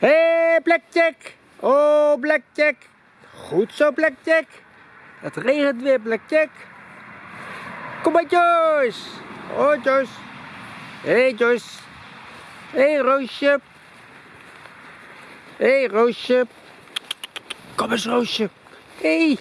Hé, hey, Blackjack. Oh, Blackjack. Goed zo, Blackjack. Het regent weer, Blackjack. Kom maar, Joyce. Oh, Joyce. Hé, hey, Joyce. Hé, hey, Roosje. Hé, hey, Roosje. Kom eens, Roosje. Hé. Hey.